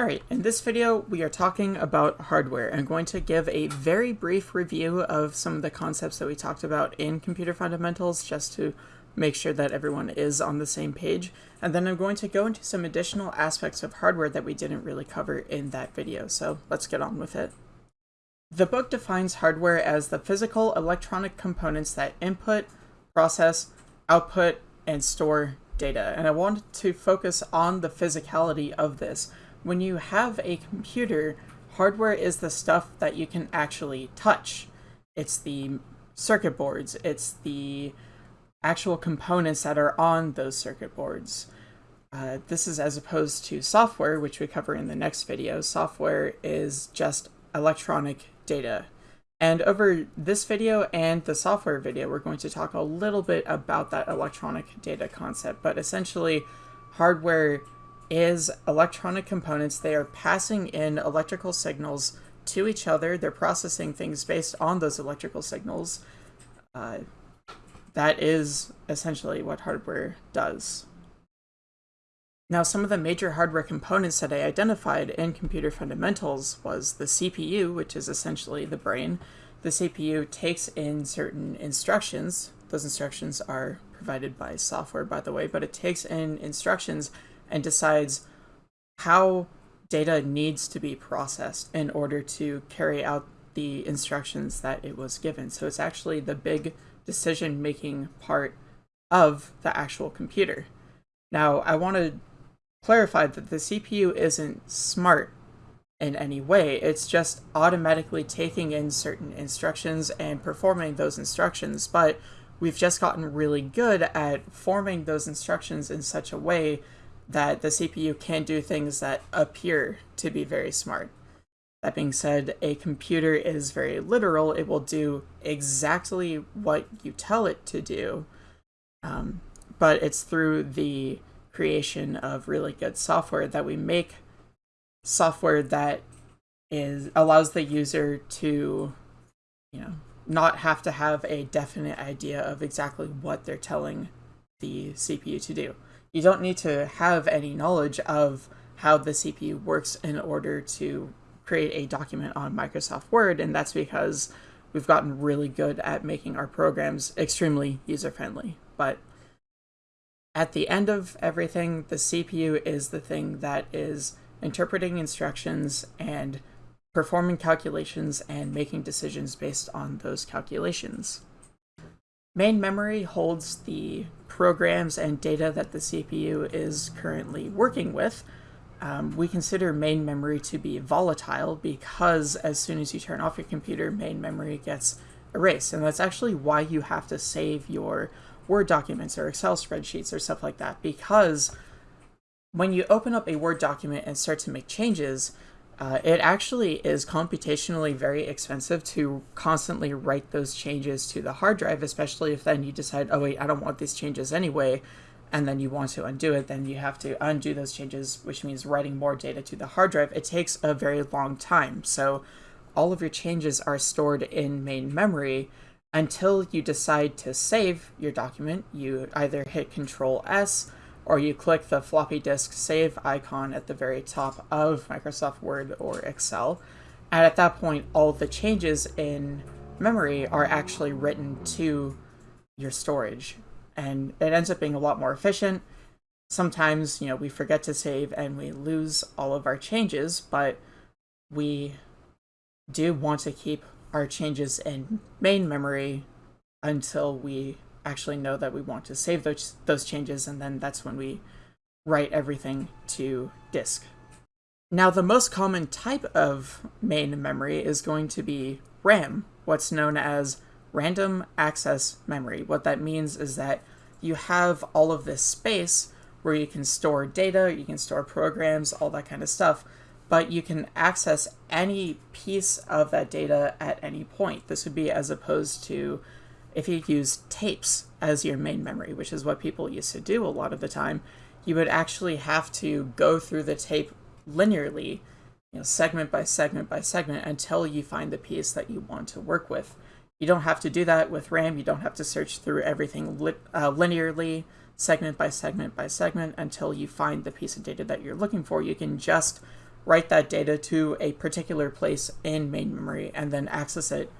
Alright, in this video we are talking about hardware. I'm going to give a very brief review of some of the concepts that we talked about in Computer Fundamentals just to make sure that everyone is on the same page. And then I'm going to go into some additional aspects of hardware that we didn't really cover in that video, so let's get on with it. The book defines hardware as the physical electronic components that input, process, output, and store data. And I wanted to focus on the physicality of this. When you have a computer, hardware is the stuff that you can actually touch. It's the circuit boards, it's the actual components that are on those circuit boards. Uh, this is as opposed to software, which we cover in the next video. Software is just electronic data. And over this video and the software video, we're going to talk a little bit about that electronic data concept. But essentially, hardware is electronic components. They are passing in electrical signals to each other. They're processing things based on those electrical signals. Uh, that is essentially what hardware does. Now, some of the major hardware components that I identified in Computer Fundamentals was the CPU, which is essentially the brain. The CPU takes in certain instructions. Those instructions are provided by software, by the way, but it takes in instructions and decides how data needs to be processed in order to carry out the instructions that it was given. So it's actually the big decision-making part of the actual computer. Now, I want to clarify that the CPU isn't smart in any way. It's just automatically taking in certain instructions and performing those instructions, but we've just gotten really good at forming those instructions in such a way that the CPU can do things that appear to be very smart. That being said, a computer is very literal. It will do exactly what you tell it to do, um, but it's through the creation of really good software that we make software that is allows the user to you know not have to have a definite idea of exactly what they're telling the CPU to do. You don't need to have any knowledge of how the CPU works in order to create a document on Microsoft Word, and that's because we've gotten really good at making our programs extremely user-friendly. But at the end of everything, the CPU is the thing that is interpreting instructions and performing calculations and making decisions based on those calculations. Main memory holds the programs and data that the CPU is currently working with. Um, we consider main memory to be volatile because as soon as you turn off your computer, main memory gets erased. And that's actually why you have to save your Word documents or Excel spreadsheets or stuff like that because when you open up a Word document and start to make changes, uh, it actually is computationally very expensive to constantly write those changes to the hard drive, especially if then you decide, oh wait, I don't want these changes anyway, and then you want to undo it, then you have to undo those changes, which means writing more data to the hard drive. It takes a very long time. So all of your changes are stored in main memory, until you decide to save your document, you either hit Control S or you click the floppy disk save icon at the very top of Microsoft Word or Excel. And at that point, all the changes in memory are actually written to your storage. And it ends up being a lot more efficient. Sometimes, you know, we forget to save and we lose all of our changes, but we do want to keep our changes in main memory until we actually know that we want to save those, those changes, and then that's when we write everything to disk. Now, the most common type of main memory is going to be RAM, what's known as random access memory. What that means is that you have all of this space where you can store data, you can store programs, all that kind of stuff, but you can access any piece of that data at any point. This would be as opposed to if you use tapes as your main memory, which is what people used to do a lot of the time, you would actually have to go through the tape linearly, you know, segment by segment by segment until you find the piece that you want to work with. You don't have to do that with RAM. You don't have to search through everything li uh, linearly, segment by segment by segment until you find the piece of data that you're looking for. You can just write that data to a particular place in main memory and then access it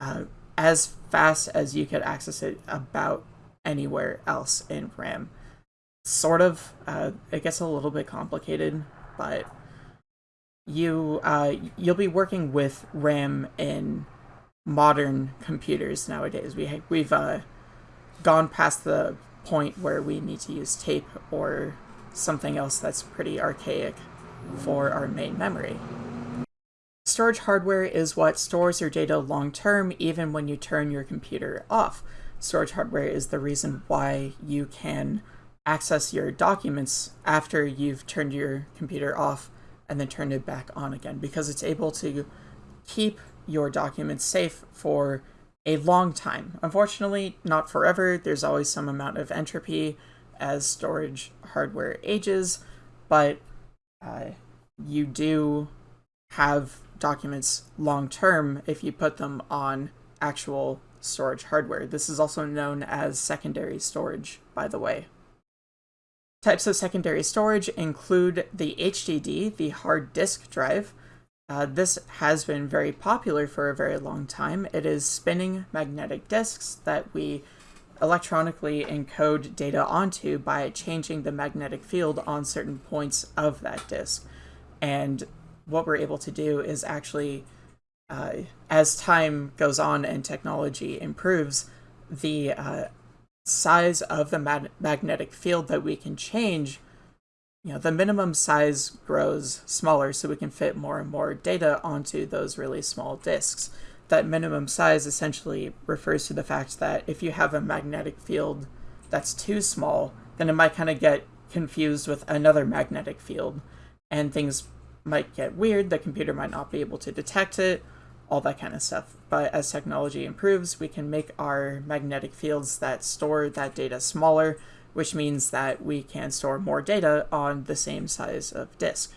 uh, as fast as you could access it about anywhere else in RAM. Sort of. Uh, it gets a little bit complicated, but you uh, you'll be working with RAM in modern computers nowadays. We we've uh, gone past the point where we need to use tape or something else that's pretty archaic for our main memory. Storage hardware is what stores your data long term even when you turn your computer off. Storage hardware is the reason why you can access your documents after you've turned your computer off and then turned it back on again because it's able to keep your documents safe for a long time. Unfortunately, not forever. There's always some amount of entropy as storage hardware ages, but uh, you do have documents long term if you put them on actual storage hardware. This is also known as secondary storage, by the way. Types of secondary storage include the HDD, the hard disk drive, uh, this has been very popular for a very long time. It is spinning magnetic disks that we electronically encode data onto by changing the magnetic field on certain points of that disk. And what we're able to do is actually, uh, as time goes on and technology improves, the uh, size of the mag magnetic field that we can change you know, the minimum size grows smaller so we can fit more and more data onto those really small disks. That minimum size essentially refers to the fact that if you have a magnetic field that's too small, then it might kind of get confused with another magnetic field and things might get weird. The computer might not be able to detect it, all that kind of stuff. But as technology improves, we can make our magnetic fields that store that data smaller which means that we can store more data on the same size of disk.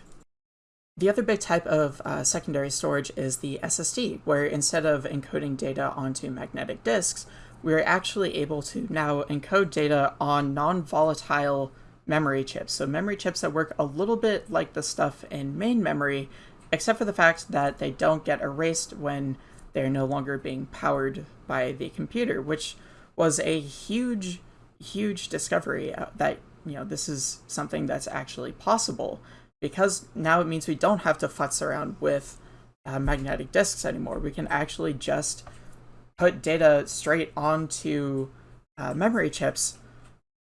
The other big type of uh, secondary storage is the SSD, where instead of encoding data onto magnetic disks, we're actually able to now encode data on non-volatile memory chips. So memory chips that work a little bit like the stuff in main memory, except for the fact that they don't get erased when they're no longer being powered by the computer, which was a huge huge discovery uh, that you know this is something that's actually possible because now it means we don't have to futz around with uh, magnetic disks anymore. We can actually just put data straight onto uh, memory chips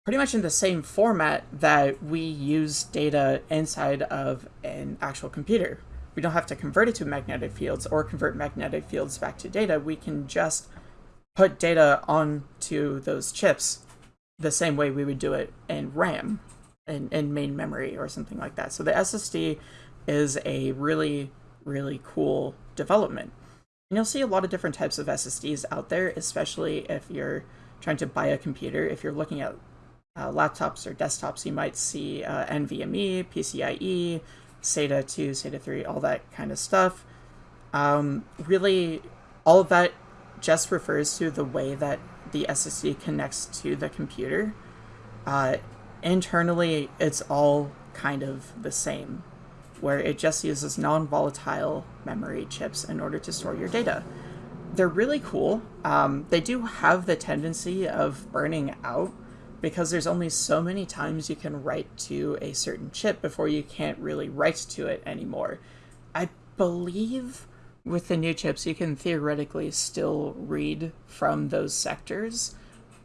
pretty much in the same format that we use data inside of an actual computer. We don't have to convert it to magnetic fields or convert magnetic fields back to data. We can just put data onto those chips the same way we would do it in RAM in, in main memory or something like that. So the SSD is a really, really cool development. And you'll see a lot of different types of SSDs out there, especially if you're trying to buy a computer. If you're looking at uh, laptops or desktops, you might see uh, NVMe, PCIe, SATA 2, SATA 3, all that kind of stuff. Um, really, all of that just refers to the way that the SSD connects to the computer. Uh, internally, it's all kind of the same, where it just uses non-volatile memory chips in order to store your data. They're really cool. Um, they do have the tendency of burning out because there's only so many times you can write to a certain chip before you can't really write to it anymore. I believe with the new chips, you can theoretically still read from those sectors,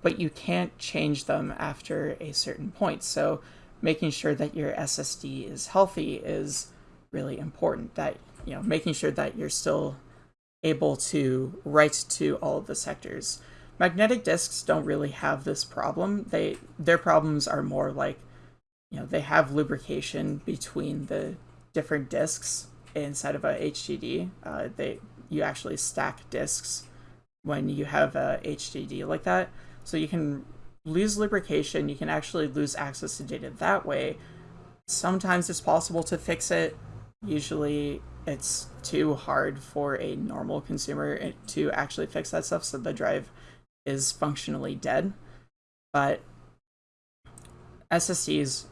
but you can't change them after a certain point. So making sure that your SSD is healthy is really important. That, you know, making sure that you're still able to write to all of the sectors. Magnetic disks don't really have this problem. They their problems are more like, you know, they have lubrication between the different disks inside of a HDD. Uh, they you actually stack disks when you have a HDD like that, so you can lose lubrication. You can actually lose access to data that way. Sometimes it's possible to fix it. Usually, it's too hard for a normal consumer to actually fix that stuff, so the drive is functionally dead. But SSDs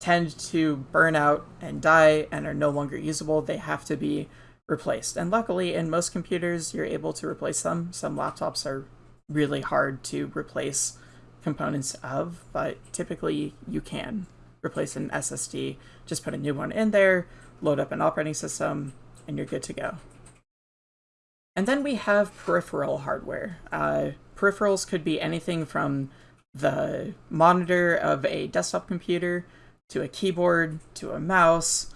tend to burn out and die and are no longer usable, they have to be replaced. And luckily, in most computers, you're able to replace them. Some laptops are really hard to replace components of, but typically you can replace an SSD, just put a new one in there, load up an operating system, and you're good to go. And then we have peripheral hardware. Uh, peripherals could be anything from the monitor of a desktop computer to a keyboard to a mouse,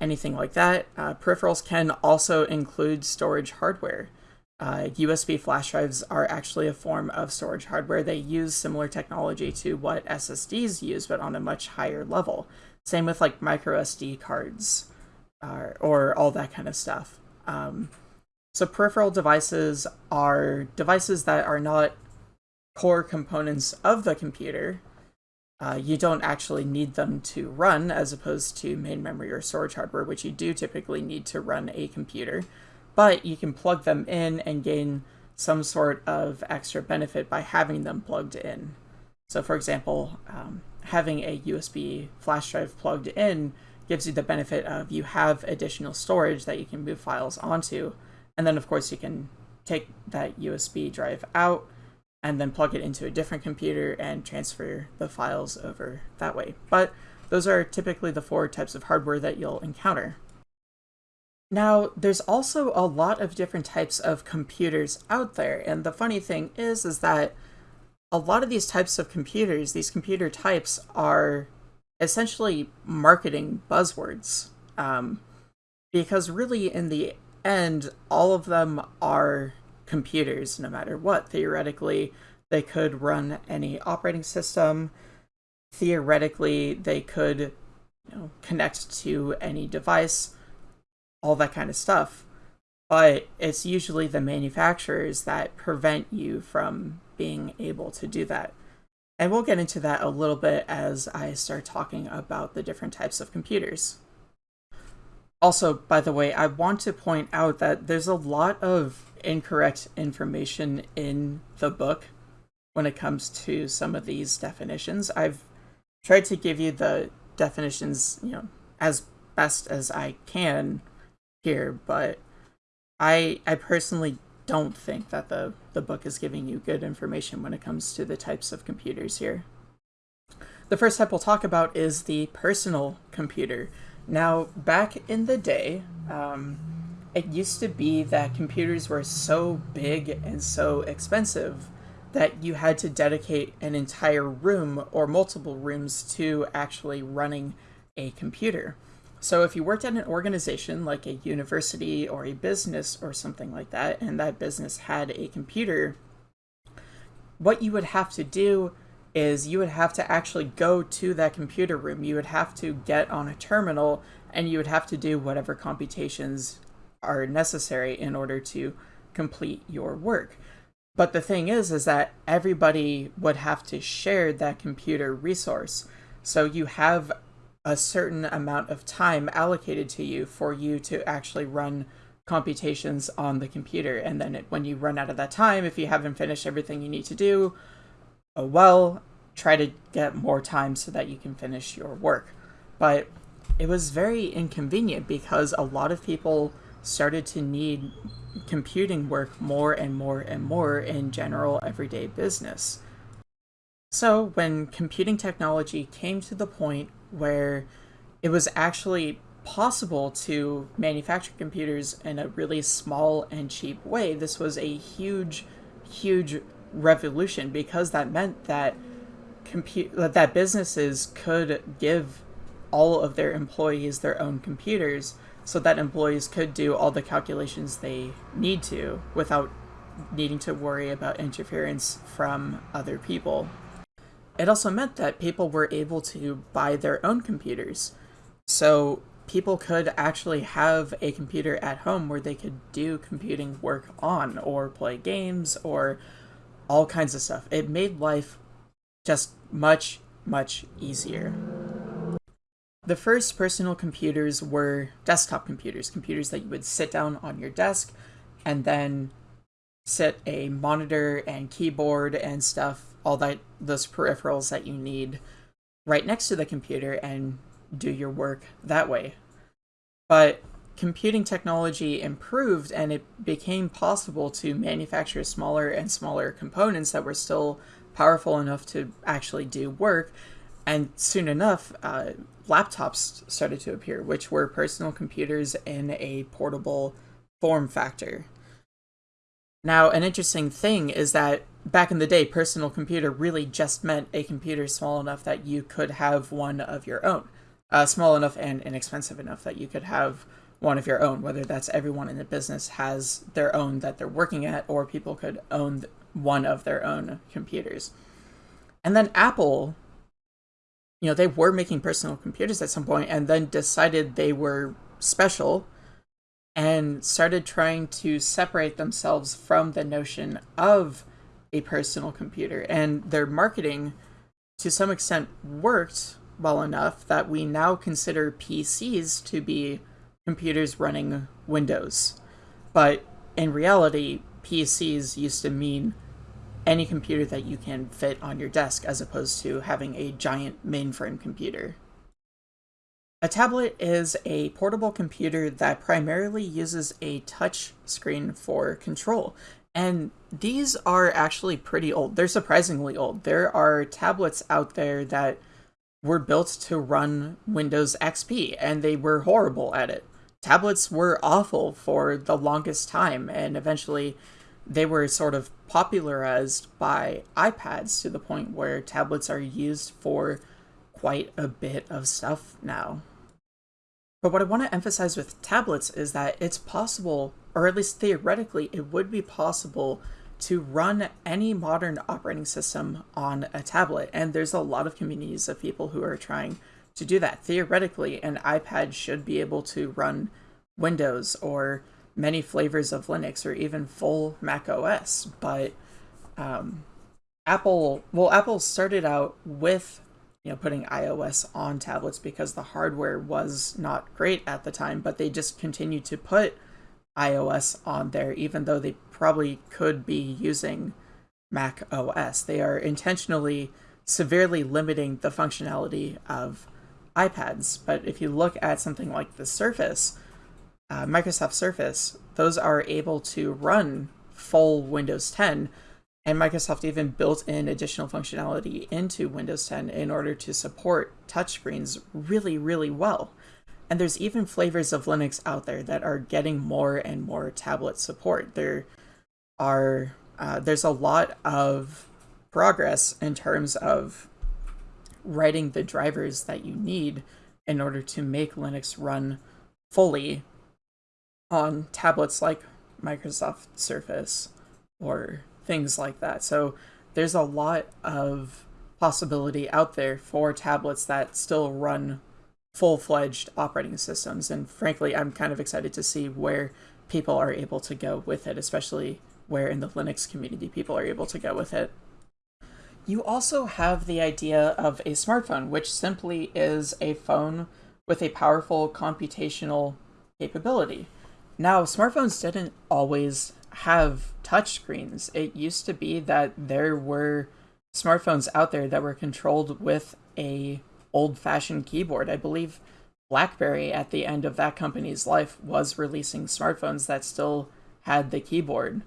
anything like that. Uh, peripherals can also include storage hardware. Uh, USB flash drives are actually a form of storage hardware. They use similar technology to what SSDs use, but on a much higher level. Same with like micro SD cards uh, or all that kind of stuff. Um, so peripheral devices are devices that are not core components of the computer. Uh, you don't actually need them to run as opposed to main memory or storage hardware, which you do typically need to run a computer. But you can plug them in and gain some sort of extra benefit by having them plugged in. So for example, um, having a USB flash drive plugged in gives you the benefit of you have additional storage that you can move files onto, and then of course you can take that USB drive out and then plug it into a different computer and transfer the files over that way. But those are typically the four types of hardware that you'll encounter. Now, there's also a lot of different types of computers out there, and the funny thing is, is that a lot of these types of computers, these computer types, are essentially marketing buzzwords. Um, because really, in the and all of them are computers no matter what. Theoretically, they could run any operating system. Theoretically, they could you know, connect to any device, all that kind of stuff. But it's usually the manufacturers that prevent you from being able to do that. And we'll get into that a little bit as I start talking about the different types of computers. Also, by the way, I want to point out that there's a lot of incorrect information in the book when it comes to some of these definitions. I've tried to give you the definitions, you know, as best as I can here, but I I personally don't think that the, the book is giving you good information when it comes to the types of computers here. The first type we'll talk about is the personal computer. Now, back in the day, um, it used to be that computers were so big and so expensive that you had to dedicate an entire room or multiple rooms to actually running a computer. So if you worked at an organization like a university or a business or something like that, and that business had a computer, what you would have to do is you would have to actually go to that computer room. You would have to get on a terminal and you would have to do whatever computations are necessary in order to complete your work. But the thing is, is that everybody would have to share that computer resource. So you have a certain amount of time allocated to you for you to actually run computations on the computer. And then it, when you run out of that time, if you haven't finished everything you need to do, oh well, try to get more time so that you can finish your work. But it was very inconvenient because a lot of people started to need computing work more and more and more in general everyday business. So when computing technology came to the point where it was actually possible to manufacture computers in a really small and cheap way, this was a huge, huge revolution because that meant that compute that businesses could give all of their employees their own computers so that employees could do all the calculations they need to without needing to worry about interference from other people. It also meant that people were able to buy their own computers. So people could actually have a computer at home where they could do computing work on or play games or all kinds of stuff. It made life just much, much easier. The first personal computers were desktop computers, computers that you would sit down on your desk and then set a monitor and keyboard and stuff, all that those peripherals that you need right next to the computer and do your work that way. But computing technology improved and it became possible to manufacture smaller and smaller components that were still powerful enough to actually do work. And soon enough, uh, laptops started to appear, which were personal computers in a portable form factor. Now, an interesting thing is that back in the day, personal computer really just meant a computer small enough that you could have one of your own. Uh, small enough and inexpensive enough that you could have one of your own, whether that's everyone in the business has their own that they're working at, or people could own one of their own computers. And then Apple, you know, they were making personal computers at some point and then decided they were special and started trying to separate themselves from the notion of a personal computer. And their marketing, to some extent, worked well enough that we now consider PCs to be computers running Windows. But in reality, PCs used to mean any computer that you can fit on your desk as opposed to having a giant mainframe computer. A tablet is a portable computer that primarily uses a touch screen for control. And these are actually pretty old. They're surprisingly old. There are tablets out there that were built to run Windows XP, and they were horrible at it tablets were awful for the longest time, and eventually they were sort of popularized by iPads to the point where tablets are used for quite a bit of stuff now. But what I want to emphasize with tablets is that it's possible, or at least theoretically, it would be possible to run any modern operating system on a tablet. And there's a lot of communities of people who are trying to do that. Theoretically, an iPad should be able to run Windows or many flavors of Linux or even full Mac OS. But um, Apple, well, Apple started out with you know putting iOS on tablets because the hardware was not great at the time, but they just continued to put iOS on there, even though they probably could be using Mac OS. They are intentionally severely limiting the functionality of iPads. But if you look at something like the Surface, uh, Microsoft Surface, those are able to run full Windows 10. And Microsoft even built in additional functionality into Windows 10 in order to support touchscreens really, really well. And there's even flavors of Linux out there that are getting more and more tablet support. There are uh, there's a lot of progress in terms of writing the drivers that you need in order to make Linux run fully on tablets like Microsoft Surface or things like that. So there's a lot of possibility out there for tablets that still run full-fledged operating systems and frankly I'm kind of excited to see where people are able to go with it especially where in the Linux community people are able to go with it. You also have the idea of a smartphone which simply is a phone with a powerful computational capability. Now, smartphones didn't always have touchscreens. It used to be that there were smartphones out there that were controlled with a old-fashioned keyboard. I believe BlackBerry at the end of that company's life was releasing smartphones that still had the keyboard.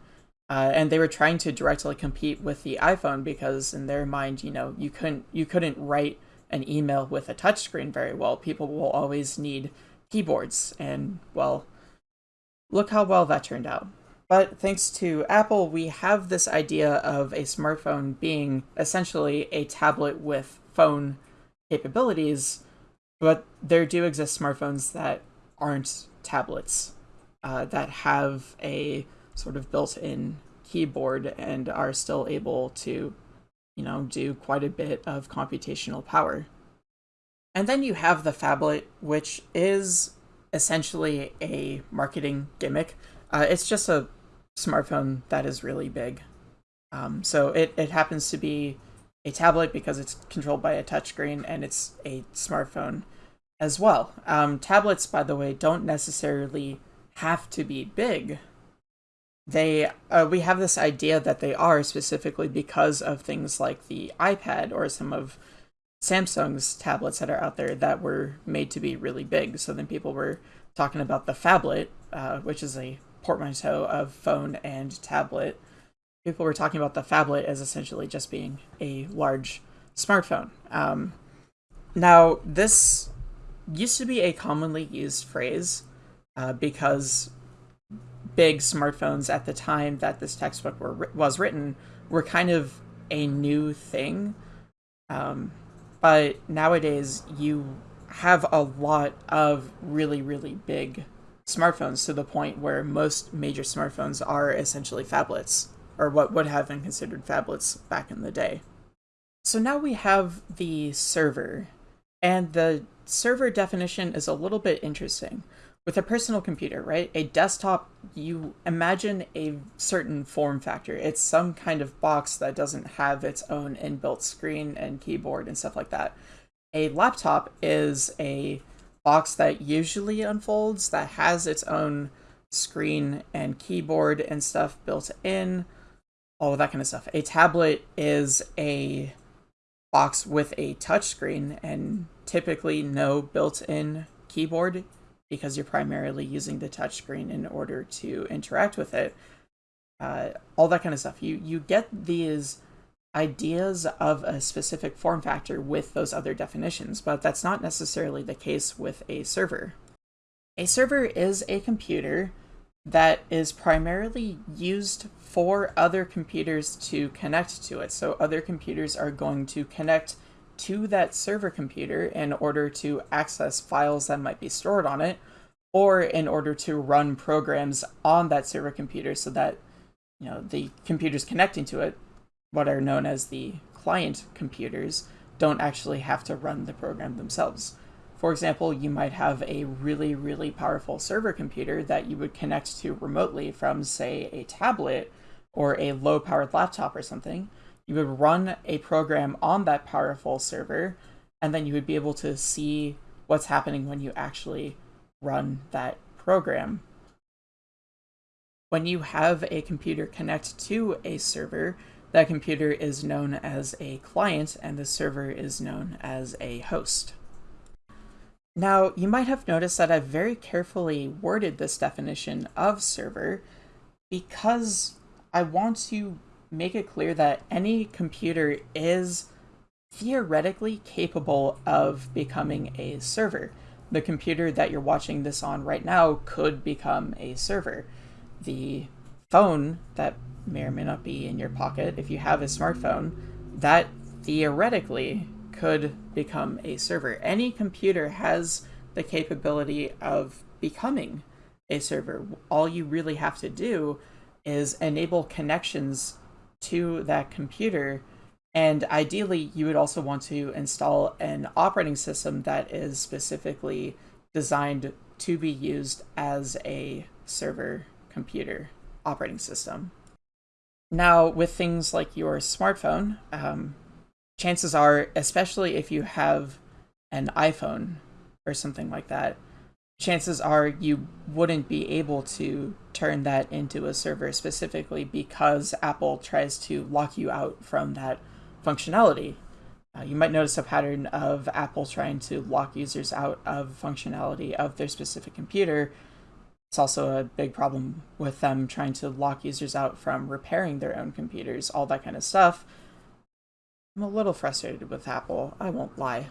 Uh, and they were trying to directly compete with the iPhone because in their mind, you know, you couldn't you couldn't write an email with a touchscreen very well. People will always need keyboards, and well, Look how well that turned out. But thanks to Apple, we have this idea of a smartphone being essentially a tablet with phone capabilities, but there do exist smartphones that aren't tablets, uh, that have a sort of built-in keyboard and are still able to, you know, do quite a bit of computational power. And then you have the phablet, which is essentially a marketing gimmick. Uh, it's just a smartphone that is really big. Um, so it, it happens to be a tablet because it's controlled by a touchscreen and it's a smartphone as well. Um, tablets, by the way, don't necessarily have to be big. They uh, we have this idea that they are specifically because of things like the iPad or some of Samsung's tablets that are out there that were made to be really big. So then people were talking about the phablet, uh, which is a portmanteau of phone and tablet. People were talking about the phablet as essentially just being a large smartphone. Um, now, this used to be a commonly used phrase uh, because big smartphones at the time that this textbook were, was written were kind of a new thing. Um, but nowadays, you have a lot of really, really big smartphones to the point where most major smartphones are essentially phablets, or what would have been considered phablets back in the day. So now we have the server, and the server definition is a little bit interesting. With a personal computer, right? A desktop, you imagine a certain form factor. It's some kind of box that doesn't have its own inbuilt screen and keyboard and stuff like that. A laptop is a box that usually unfolds that has its own screen and keyboard and stuff built in, all of that kind of stuff. A tablet is a box with a touchscreen and typically no built-in keyboard because you're primarily using the touchscreen in order to interact with it. Uh, all that kind of stuff. You you get these ideas of a specific form factor with those other definitions, but that's not necessarily the case with a server. A server is a computer that is primarily used for other computers to connect to it. So other computers are going to connect to that server computer in order to access files that might be stored on it, or in order to run programs on that server computer so that you know the computers connecting to it, what are known as the client computers, don't actually have to run the program themselves. For example, you might have a really, really powerful server computer that you would connect to remotely from, say, a tablet or a low powered laptop or something you would run a program on that powerful server, and then you would be able to see what's happening when you actually run that program. When you have a computer connect to a server, that computer is known as a client and the server is known as a host. Now, you might have noticed that I've very carefully worded this definition of server because I want to make it clear that any computer is theoretically capable of becoming a server. The computer that you're watching this on right now could become a server. The phone that may or may not be in your pocket, if you have a smartphone, that theoretically could become a server. Any computer has the capability of becoming a server. All you really have to do is enable connections to that computer. And ideally, you would also want to install an operating system that is specifically designed to be used as a server computer operating system. Now, with things like your smartphone, um, chances are, especially if you have an iPhone or something like that, chances are you wouldn't be able to turn that into a server specifically because Apple tries to lock you out from that functionality. Uh, you might notice a pattern of Apple trying to lock users out of functionality of their specific computer. It's also a big problem with them trying to lock users out from repairing their own computers, all that kind of stuff. I'm a little frustrated with Apple, I won't lie.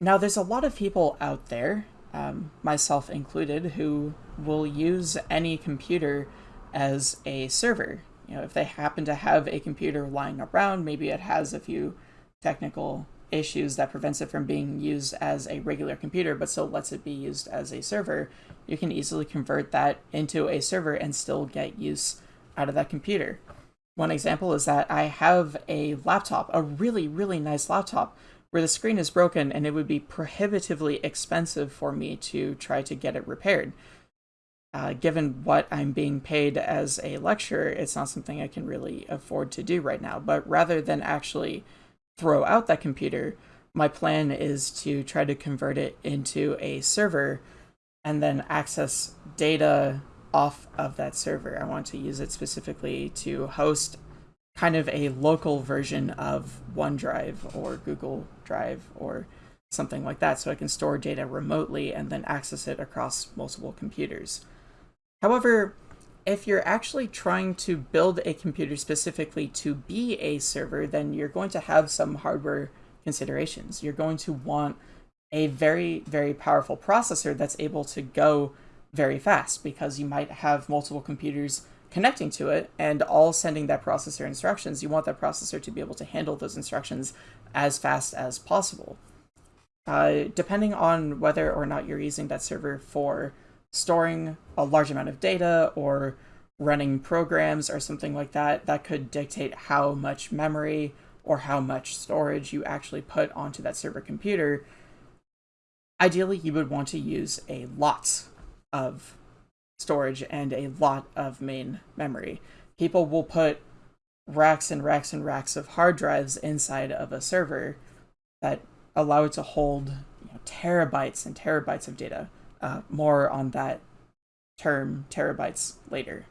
Now, there's a lot of people out there, um, myself included, who will use any computer as a server. You know, if they happen to have a computer lying around, maybe it has a few technical issues that prevents it from being used as a regular computer, but still lets it be used as a server, you can easily convert that into a server and still get use out of that computer. One example is that I have a laptop, a really, really nice laptop, where the screen is broken and it would be prohibitively expensive for me to try to get it repaired. Uh, given what I'm being paid as a lecturer, it's not something I can really afford to do right now. But rather than actually throw out that computer, my plan is to try to convert it into a server and then access data off of that server. I want to use it specifically to host kind of a local version of OneDrive or Google Drive or something like that, so I can store data remotely and then access it across multiple computers. However, if you're actually trying to build a computer specifically to be a server, then you're going to have some hardware considerations. You're going to want a very, very powerful processor that's able to go very fast because you might have multiple computers connecting to it and all sending that processor instructions. You want that processor to be able to handle those instructions as fast as possible. Uh, depending on whether or not you're using that server for storing a large amount of data or running programs or something like that, that could dictate how much memory or how much storage you actually put onto that server computer. Ideally, you would want to use a lot of storage and a lot of main memory. People will put racks and racks and racks of hard drives inside of a server that allow it to hold you know, terabytes and terabytes of data. Uh, more on that term, terabytes, later.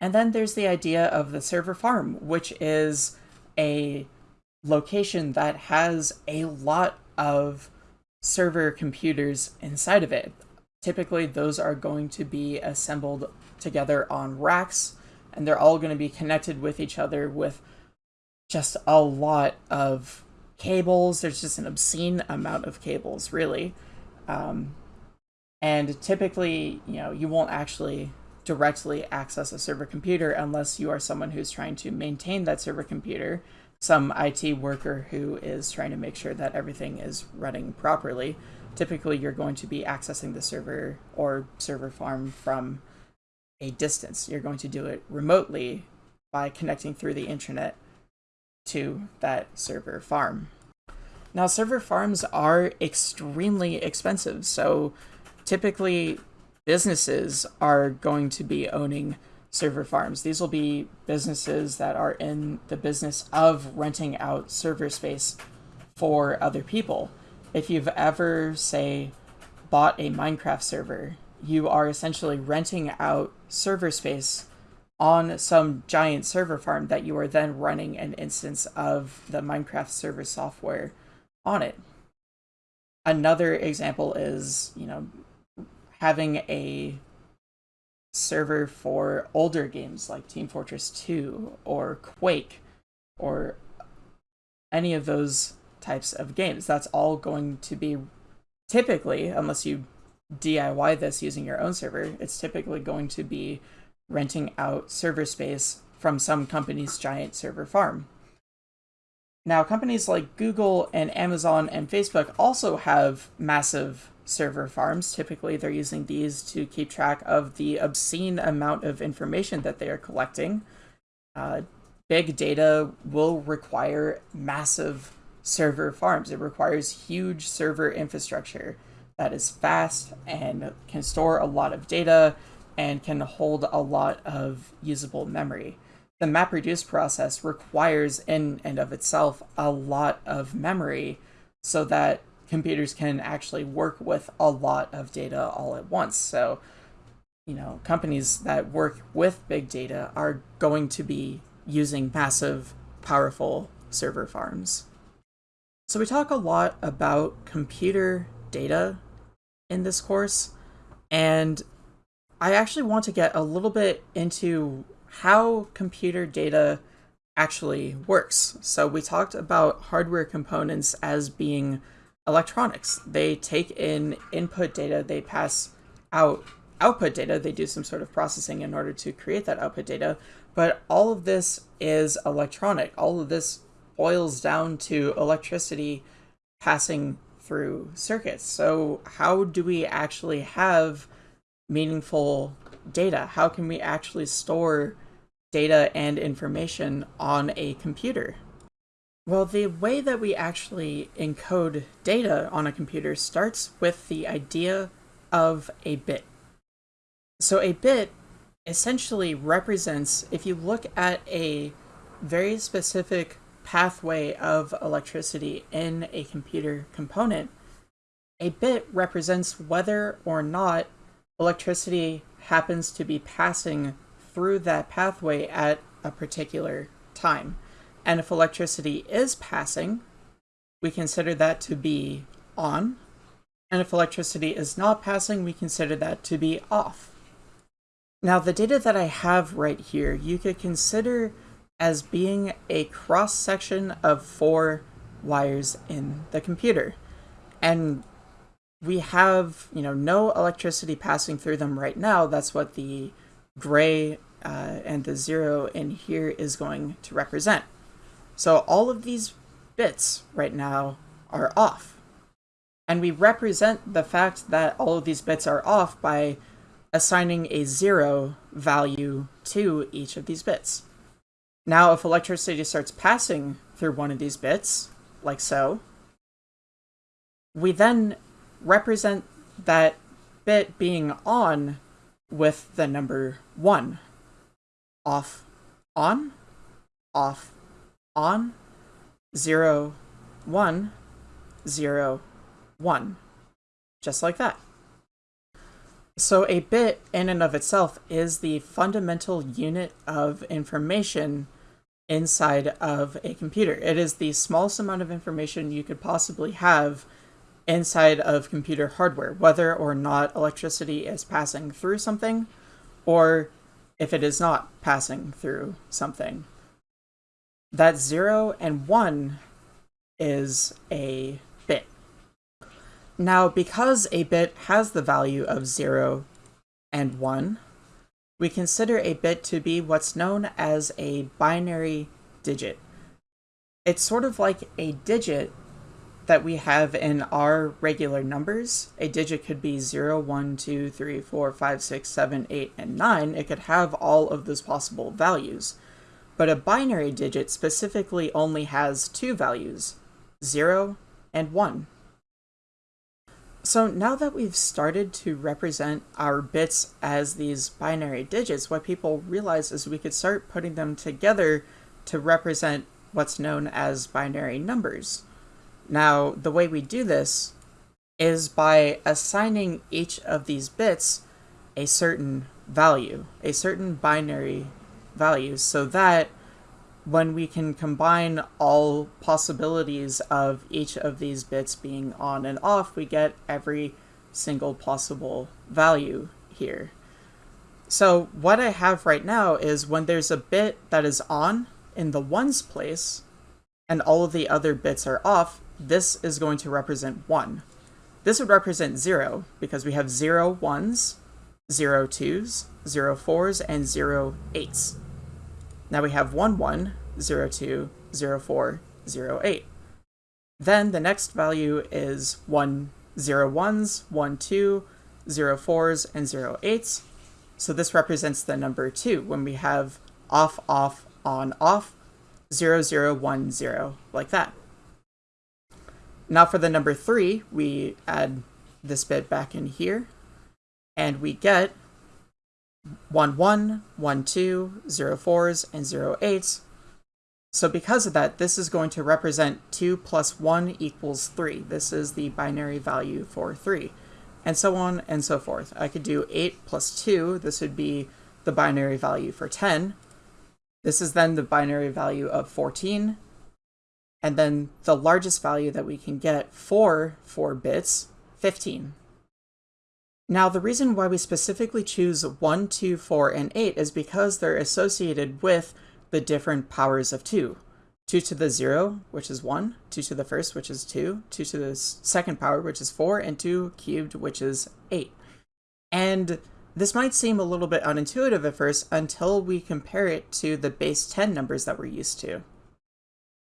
And then there's the idea of the server farm, which is a location that has a lot of server computers inside of it. Typically, those are going to be assembled together on racks, and they're all going to be connected with each other with just a lot of cables. There's just an obscene amount of cables, really. Um, and typically, you know, you won't actually directly access a server computer unless you are someone who's trying to maintain that server computer, some IT worker who is trying to make sure that everything is running properly. Typically, you're going to be accessing the server or server farm from a distance. You're going to do it remotely by connecting through the internet to that server farm. Now, server farms are extremely expensive, so typically businesses are going to be owning server farms. These will be businesses that are in the business of renting out server space for other people. If you've ever, say, bought a Minecraft server, you are essentially renting out server space on some giant server farm that you are then running an instance of the Minecraft server software on it. Another example is, you know, having a server for older games like Team Fortress 2 or Quake or any of those types of games. That's all going to be typically, unless you DIY this using your own server, it's typically going to be renting out server space from some company's giant server farm. Now, companies like Google and Amazon and Facebook also have massive server farms. Typically, they're using these to keep track of the obscene amount of information that they are collecting. Uh, big data will require massive server farms. It requires huge server infrastructure that is fast and can store a lot of data and can hold a lot of usable memory. The MapReduce process requires in and of itself a lot of memory so that computers can actually work with a lot of data all at once. So, you know, companies that work with big data are going to be using massive, powerful server farms. So we talk a lot about computer data in this course, and I actually want to get a little bit into how computer data actually works. So we talked about hardware components as being electronics. They take in input data, they pass out output data, they do some sort of processing in order to create that output data, but all of this is electronic. All of this boils down to electricity passing through circuits. So how do we actually have meaningful data? How can we actually store data and information on a computer? Well, the way that we actually encode data on a computer starts with the idea of a bit. So a bit essentially represents, if you look at a very specific pathway of electricity in a computer component, a bit represents whether or not electricity happens to be passing through that pathway at a particular time. And if electricity is passing, we consider that to be on. And if electricity is not passing, we consider that to be off. Now the data that I have right here, you could consider as being a cross section of four wires in the computer. And we have, you know, no electricity passing through them right now. That's what the gray uh, and the zero in here is going to represent. So all of these bits right now are off. And we represent the fact that all of these bits are off by assigning a zero value to each of these bits. Now, if electricity starts passing through one of these bits, like so, we then represent that bit being on with the number 1. Off, on, off, on, 0, 1, 0, 1. Just like that. So a bit in and of itself is the fundamental unit of information inside of a computer. It is the smallest amount of information you could possibly have inside of computer hardware, whether or not electricity is passing through something, or if it is not passing through something. That 0 and 1 is a bit. Now, because a bit has the value of 0 and 1, we consider a bit to be what's known as a binary digit. It's sort of like a digit that we have in our regular numbers. A digit could be 0, 1, 2, 3, 4, 5, 6, 7, 8, and 9. It could have all of those possible values. But a binary digit specifically only has two values, 0 and 1. So now that we've started to represent our bits as these binary digits, what people realize is we could start putting them together to represent what's known as binary numbers. Now, the way we do this is by assigning each of these bits a certain value, a certain binary value, so that when we can combine all possibilities of each of these bits being on and off, we get every single possible value here. So what I have right now is when there's a bit that is on in the ones place, and all of the other bits are off, this is going to represent 1. This would represent 0, because we have 0 ones, 0 twos, 0 fours, and 0 eights. Now we have 1 1, 0 2, 0 4, 0 8. Then the next value is 1 0 1s, 1 2, 0 4s, and 0 8s. So this represents the number 2 when we have off, off, on, off, 0, 0, 1, 0, like that. Now for the number 3, we add this bit back in here, and we get 1, 1, 1, 2, 0, 4s, and 0, 8s. So because of that, this is going to represent 2 plus 1 equals 3. This is the binary value for 3. And so on and so forth. I could do 8 plus 2. This would be the binary value for 10. This is then the binary value of 14. And then the largest value that we can get for 4 bits, 15. Now, the reason why we specifically choose 1, 2, 4, and 8 is because they're associated with the different powers of 2. 2 to the 0, which is 1, 2 to the first, which is 2, 2 to the second power, which is 4, and 2 cubed, which is 8. And this might seem a little bit unintuitive at first until we compare it to the base 10 numbers that we're used to.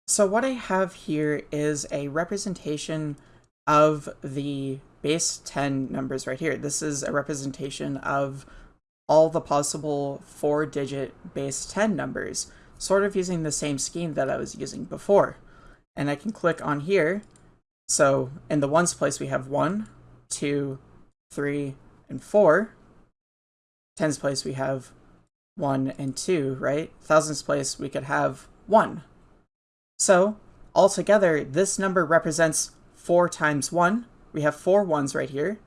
So what I have here is a representation of the base 10 numbers right here. This is a representation of all the possible four-digit base 10 numbers, sort of using the same scheme that I was using before. And I can click on here. So in the ones place, we have one, two, three, and 4. Tens place, we have 1 and 2, right? Thousands place, we could have 1. So altogether, this number represents 4 times 1. We have four ones right here.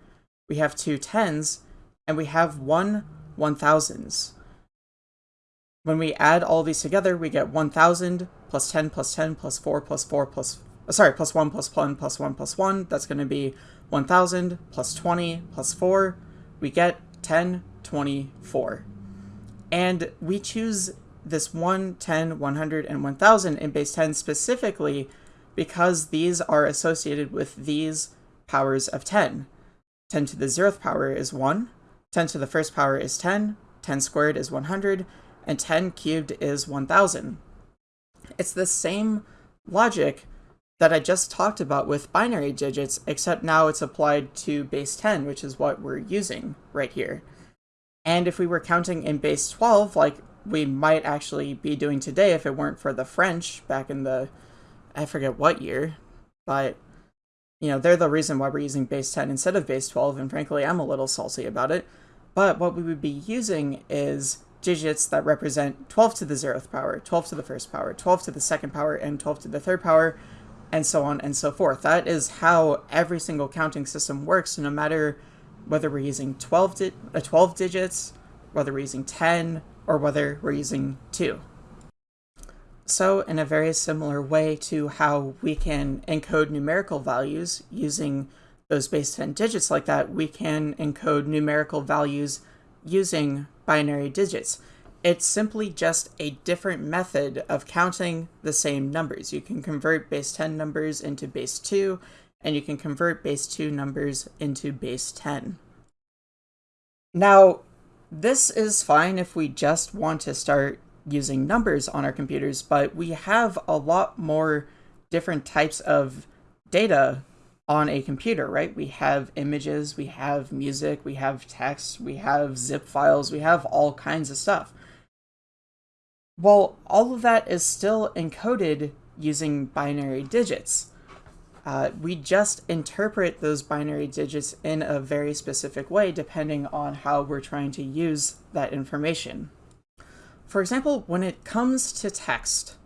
We have two tens, and we have one one thousands. when we add all these together, we get 1000 plus 10 plus 10 plus 4 plus 4 plus, uh, sorry, plus 1 plus 1 plus 1 plus 1. That's going to be 1000 plus 20 plus 4. We get 10, 24. And we choose this 1, 10, 100, and 1000 in base 10 specifically because these are associated with these powers of 10. 10 to the 0th power is 1, 10 to the first power is 10, 10 squared is 100, and 10 cubed is 1000. It's the same logic that I just talked about with binary digits, except now it's applied to base 10, which is what we're using right here. And if we were counting in base 12, like we might actually be doing today if it weren't for the French back in the, I forget what year, but, you know, they're the reason why we're using base 10 instead of base 12, and frankly, I'm a little salty about it. But what we would be using is digits that represent 12 to the 0th power, 12 to the first power, 12 to the second power, and 12 to the third power, and so on and so forth. That is how every single counting system works, no matter whether we're using 12, di uh, 12 digits, whether we're using 10, or whether we're using 2. So in a very similar way to how we can encode numerical values using those base 10 digits like that, we can encode numerical values using binary digits. It's simply just a different method of counting the same numbers. You can convert base 10 numbers into base 2, and you can convert base 2 numbers into base 10. Now, this is fine if we just want to start using numbers on our computers, but we have a lot more different types of data on a computer, right? We have images, we have music, we have text, we have zip files, we have all kinds of stuff. Well, all of that is still encoded using binary digits. Uh, we just interpret those binary digits in a very specific way depending on how we're trying to use that information. For example, when it comes to text,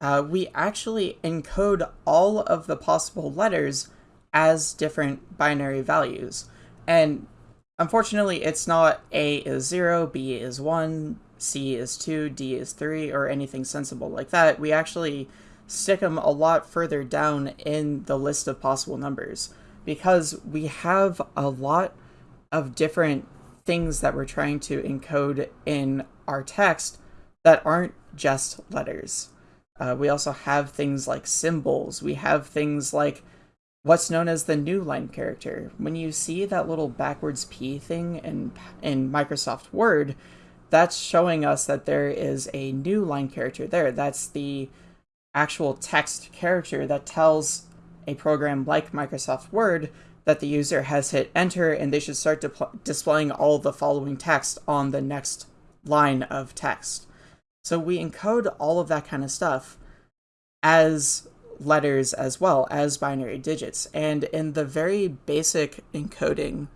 uh, we actually encode all of the possible letters as different binary values. And unfortunately, it's not A is 0, B is 1, C is 2, D is 3, or anything sensible like that. We actually stick them a lot further down in the list of possible numbers because we have a lot of different things that we're trying to encode in our text that aren't just letters. Uh, we also have things like symbols. We have things like what's known as the new line character. When you see that little backwards P thing in, in Microsoft Word, that's showing us that there is a new line character there. That's the actual text character that tells a program like Microsoft Word that the user has hit enter and they should start displaying all the following text on the next line of text. So we encode all of that kind of stuff as letters as well as binary digits. And in the very basic encoding,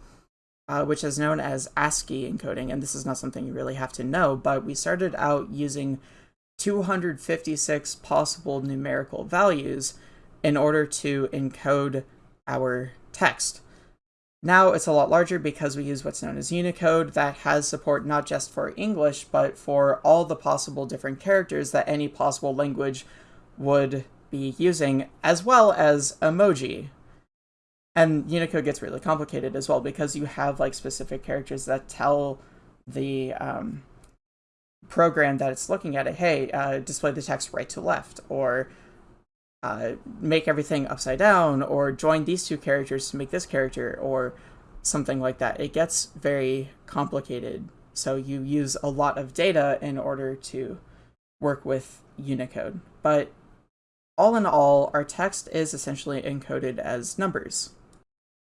uh, which is known as ASCII encoding, and this is not something you really have to know, but we started out using 256 possible numerical values in order to encode our text. Now it's a lot larger because we use what's known as Unicode that has support not just for English, but for all the possible different characters that any possible language would be using, as well as emoji. And Unicode gets really complicated as well because you have like specific characters that tell the um, program that it's looking at it, hey, uh, display the text right to left, or uh, make everything upside down, or join these two characters to make this character, or something like that. It gets very complicated. So you use a lot of data in order to work with Unicode. But all in all, our text is essentially encoded as numbers.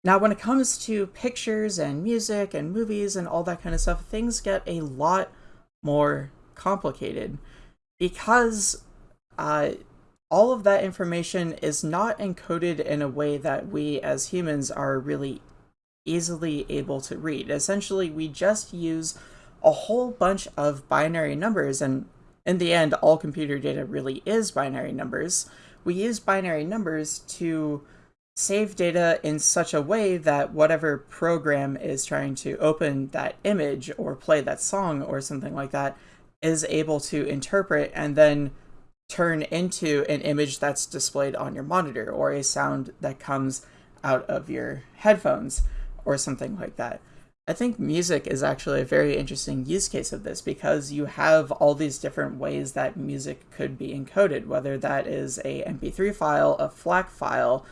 Now, when it comes to pictures and music and movies and all that kind of stuff, things get a lot more complicated because uh, all of that information is not encoded in a way that we as humans are really easily able to read. Essentially, we just use a whole bunch of binary numbers, and in the end, all computer data really is binary numbers we use binary numbers to save data in such a way that whatever program is trying to open that image or play that song or something like that is able to interpret and then turn into an image that's displayed on your monitor or a sound that comes out of your headphones or something like that. I think music is actually a very interesting use case of this because you have all these different ways that music could be encoded, whether that is a MP3 file, a FLAC file,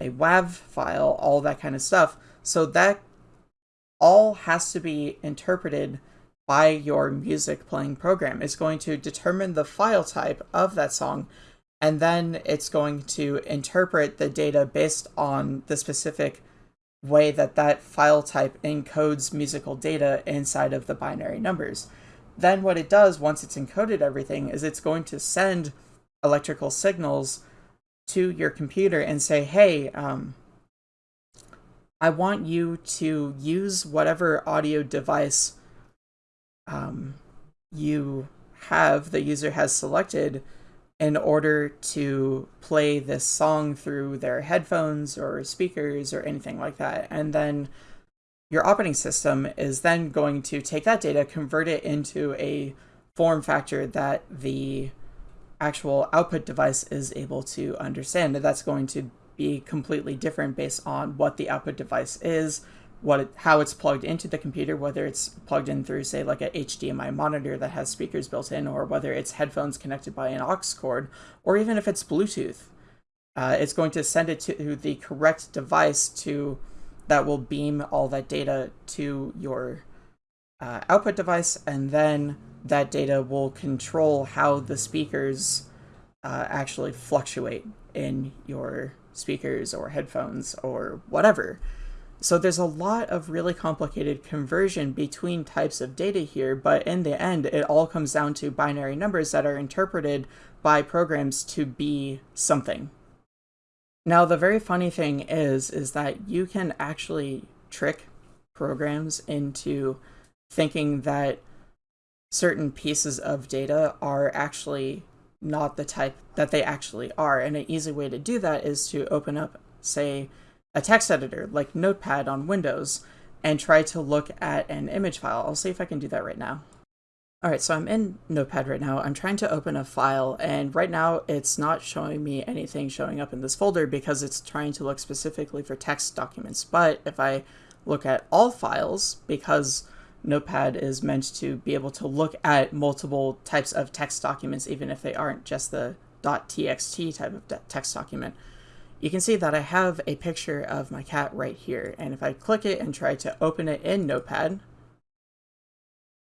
a WAV file, all that kind of stuff. So that all has to be interpreted by your music playing program. It's going to determine the file type of that song, and then it's going to interpret the data based on the specific way that that file type encodes musical data inside of the binary numbers. Then what it does once it's encoded everything is it's going to send electrical signals to your computer and say, hey, um, I want you to use whatever audio device um, you have, the user has selected in order to play this song through their headphones or speakers or anything like that. And then your operating system is then going to take that data, convert it into a form factor that the actual output device is able to understand. And that's going to be completely different based on what the output device is, what it, how it's plugged into the computer, whether it's plugged in through, say, like a HDMI monitor that has speakers built in, or whether it's headphones connected by an aux cord, or even if it's Bluetooth. Uh, it's going to send it to the correct device to that will beam all that data to your uh, output device, and then that data will control how the speakers uh, actually fluctuate in your speakers or headphones or whatever. So there's a lot of really complicated conversion between types of data here, but in the end, it all comes down to binary numbers that are interpreted by programs to be something. Now, the very funny thing is, is that you can actually trick programs into thinking that certain pieces of data are actually not the type that they actually are. And an easy way to do that is to open up, say, a text editor like Notepad on Windows and try to look at an image file. I'll see if I can do that right now. All right, so I'm in Notepad right now. I'm trying to open a file, and right now it's not showing me anything showing up in this folder because it's trying to look specifically for text documents. But if I look at all files, because Notepad is meant to be able to look at multiple types of text documents, even if they aren't just the .txt type of text document, you can see that I have a picture of my cat right here. And if I click it and try to open it in Notepad,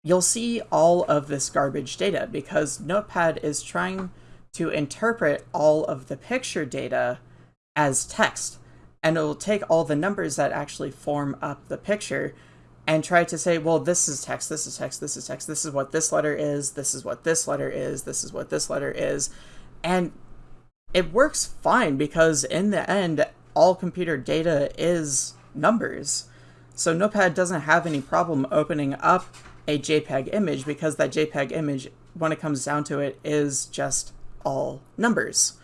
you'll see all of this garbage data because Notepad is trying to interpret all of the picture data as text. And it will take all the numbers that actually form up the picture and try to say, well, this is text, this is text, this is text, this is what this letter is, this is what this letter is, this is what this letter is. And it works fine because in the end, all computer data is numbers. So Notepad doesn't have any problem opening up a JPEG image because that JPEG image, when it comes down to it, is just all numbers.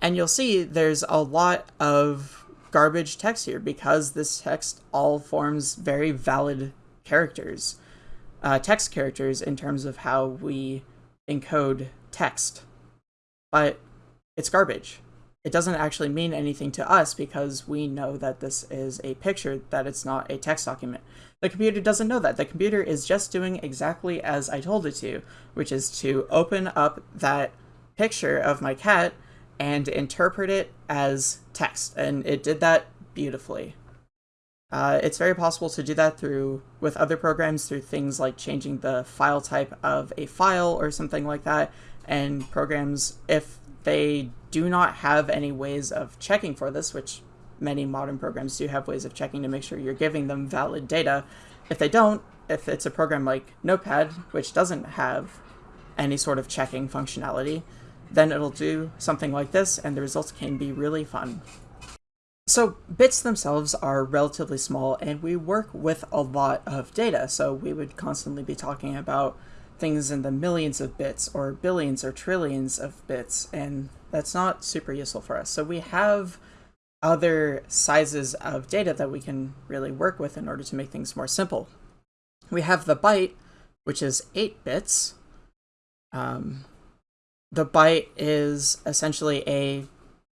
And you'll see there's a lot of garbage text here because this text all forms very valid characters, uh, text characters in terms of how we encode text. But it's garbage. It doesn't actually mean anything to us because we know that this is a picture, that it's not a text document. The computer doesn't know that. The computer is just doing exactly as I told it to, which is to open up that picture of my cat and interpret it as text. And it did that beautifully. Uh, it's very possible to do that through with other programs through things like changing the file type of a file or something like that. And programs, if they do not have any ways of checking for this, which many modern programs do have ways of checking to make sure you're giving them valid data. If they don't, if it's a program like Notepad, which doesn't have any sort of checking functionality, then it'll do something like this, and the results can be really fun. So bits themselves are relatively small, and we work with a lot of data, so we would constantly be talking about things in the millions of bits or billions or trillions of bits, and that's not super useful for us. So we have other sizes of data that we can really work with in order to make things more simple. We have the byte, which is 8 bits, Um, the byte is essentially a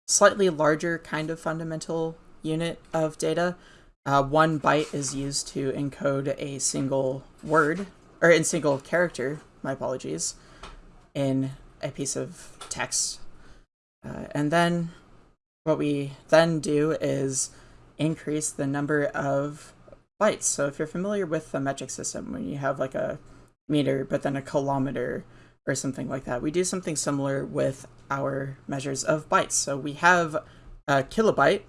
slightly larger kind of fundamental unit of data. Uh, one byte is used to encode a single word, or in single character, my apologies, in a piece of text. Uh, and then what we then do is increase the number of bytes. So if you're familiar with the metric system, when you have like a meter, but then a kilometer or something like that, we do something similar with our measures of bytes. So we have a kilobyte,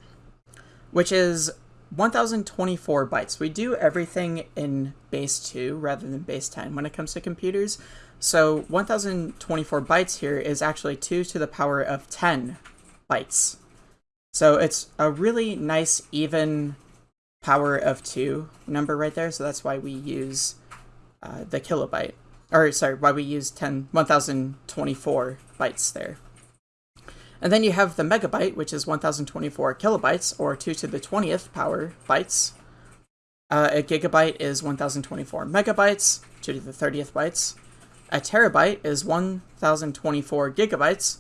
which is 1024 bytes. We do everything in base 2 rather than base 10 when it comes to computers. So 1024 bytes here is actually 2 to the power of 10 bytes. So it's a really nice even power of 2 number right there, so that's why we use uh, the kilobyte. Or, sorry, why we use 10, 1024 bytes there. And then you have the megabyte, which is 1024 kilobytes, or 2 to the 20th power bytes. Uh, a gigabyte is 1024 megabytes, 2 to the 30th bytes. A terabyte is 1024 gigabytes,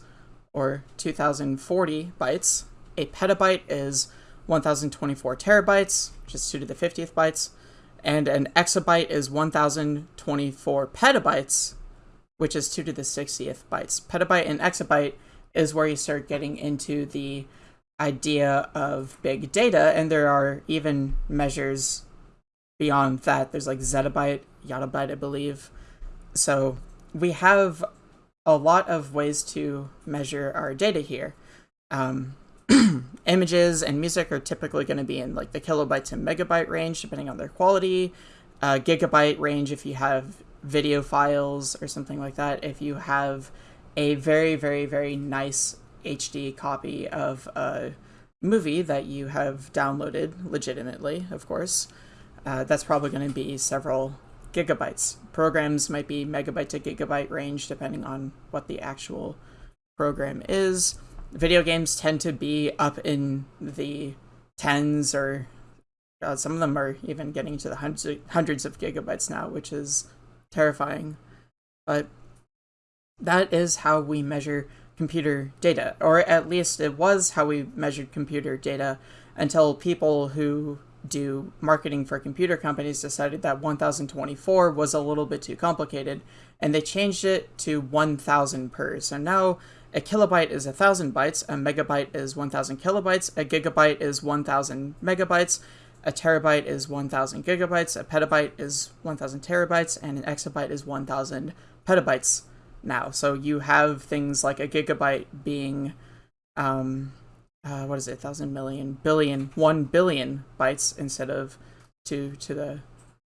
or 2040 bytes. A petabyte is 1024 terabytes, which is 2 to the 50th bytes. And an exabyte is 1024 petabytes, which is 2 to the 60th bytes. Petabyte and exabyte is where you start getting into the idea of big data, and there are even measures beyond that. There's like zettabyte, yottabyte, I believe. So we have a lot of ways to measure our data here. Um, images and music are typically going to be in like the kilobytes and megabyte range, depending on their quality. Uh, gigabyte range if you have video files or something like that. If you have a very, very, very nice HD copy of a movie that you have downloaded legitimately, of course, uh, that's probably going to be several gigabytes. Programs might be megabyte to gigabyte range depending on what the actual program is. Video games tend to be up in the tens or uh, some of them are even getting to the hundreds hundreds of gigabytes now, which is terrifying. But that is how we measure computer data, or at least it was how we measured computer data until people who do marketing for computer companies decided that 1024 was a little bit too complicated and they changed it to 1000 per. So now a kilobyte is 1000 bytes, a megabyte is 1000 kilobytes, a gigabyte is 1000 megabytes, a terabyte is 1000 gigabytes, a petabyte is 1000 terabytes, and an exabyte is 1000 petabytes now. So you have things like a gigabyte being, um, uh, what is it, thousand million, billion, one billion bytes instead of two to the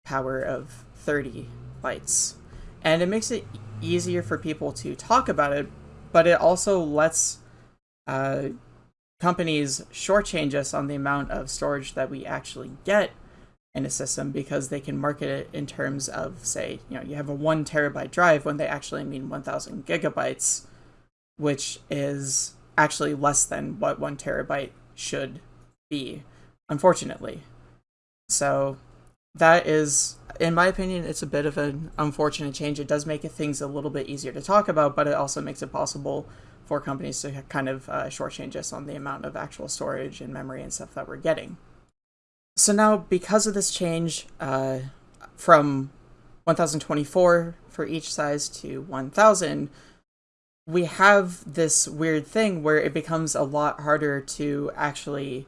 power of 30 bytes. And it makes it easier for people to talk about it, but it also lets uh, companies shortchange us on the amount of storage that we actually get in a system because they can market it in terms of say you know you have a one terabyte drive when they actually mean 1000 gigabytes which is actually less than what one terabyte should be unfortunately. So that is in my opinion it's a bit of an unfortunate change. It does make things a little bit easier to talk about but it also makes it possible for companies to kind of uh, shortchange us on the amount of actual storage and memory and stuff that we're getting so now, because of this change uh, from 1024 for each size to 1000, we have this weird thing where it becomes a lot harder to actually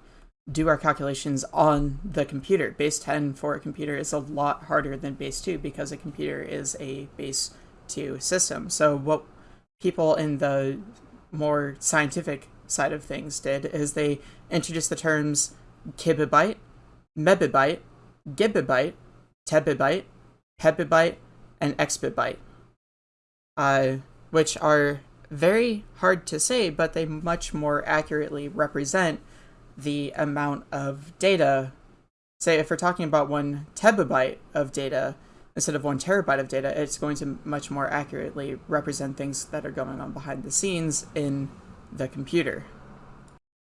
do our calculations on the computer. Base 10 for a computer is a lot harder than base 2 because a computer is a base 2 system. So what people in the more scientific side of things did is they introduced the terms kibibyte mebibyte, gibibyte, tebibyte, pebibyte, and exbibyte, uh, which are very hard to say, but they much more accurately represent the amount of data. Say, if we're talking about one tebibyte of data instead of one terabyte of data, it's going to much more accurately represent things that are going on behind the scenes in the computer.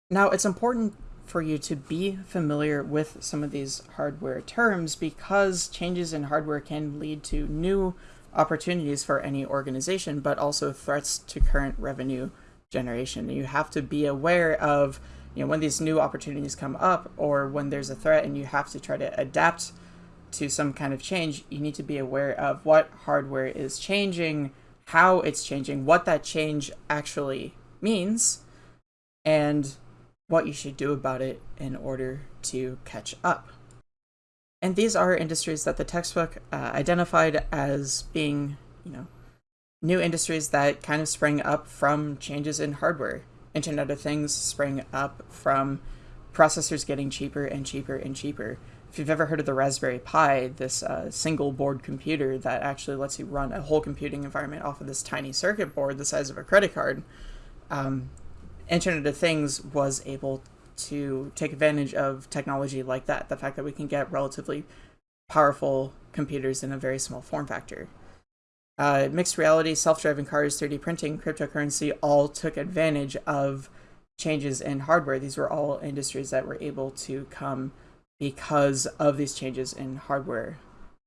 Now, it's important for you to be familiar with some of these hardware terms because changes in hardware can lead to new opportunities for any organization, but also threats to current revenue generation. You have to be aware of, you know, when these new opportunities come up or when there's a threat and you have to try to adapt to some kind of change, you need to be aware of what hardware is changing, how it's changing, what that change actually means, and what you should do about it in order to catch up. And these are industries that the textbook uh, identified as being, you know, new industries that kind of sprang up from changes in hardware. Internet of Things sprang up from processors getting cheaper and cheaper and cheaper. If you've ever heard of the Raspberry Pi, this uh, single board computer that actually lets you run a whole computing environment off of this tiny circuit board the size of a credit card, um, Internet of Things was able to take advantage of technology like that. The fact that we can get relatively powerful computers in a very small form factor. Uh, mixed reality, self-driving cars, 3D printing, cryptocurrency all took advantage of changes in hardware. These were all industries that were able to come because of these changes in hardware.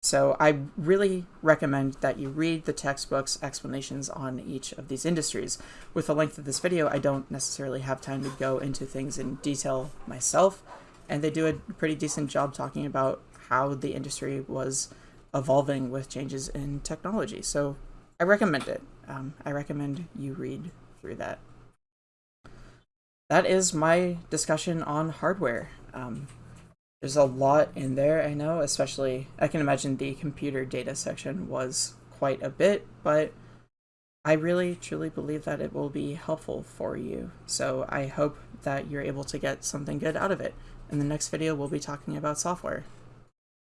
So I really recommend that you read the textbook's explanations on each of these industries. With the length of this video, I don't necessarily have time to go into things in detail myself, and they do a pretty decent job talking about how the industry was evolving with changes in technology. So I recommend it. Um, I recommend you read through that. That is my discussion on hardware. Um, there's a lot in there, I know, especially, I can imagine the computer data section was quite a bit, but I really truly believe that it will be helpful for you. So I hope that you're able to get something good out of it. In the next video, we'll be talking about software.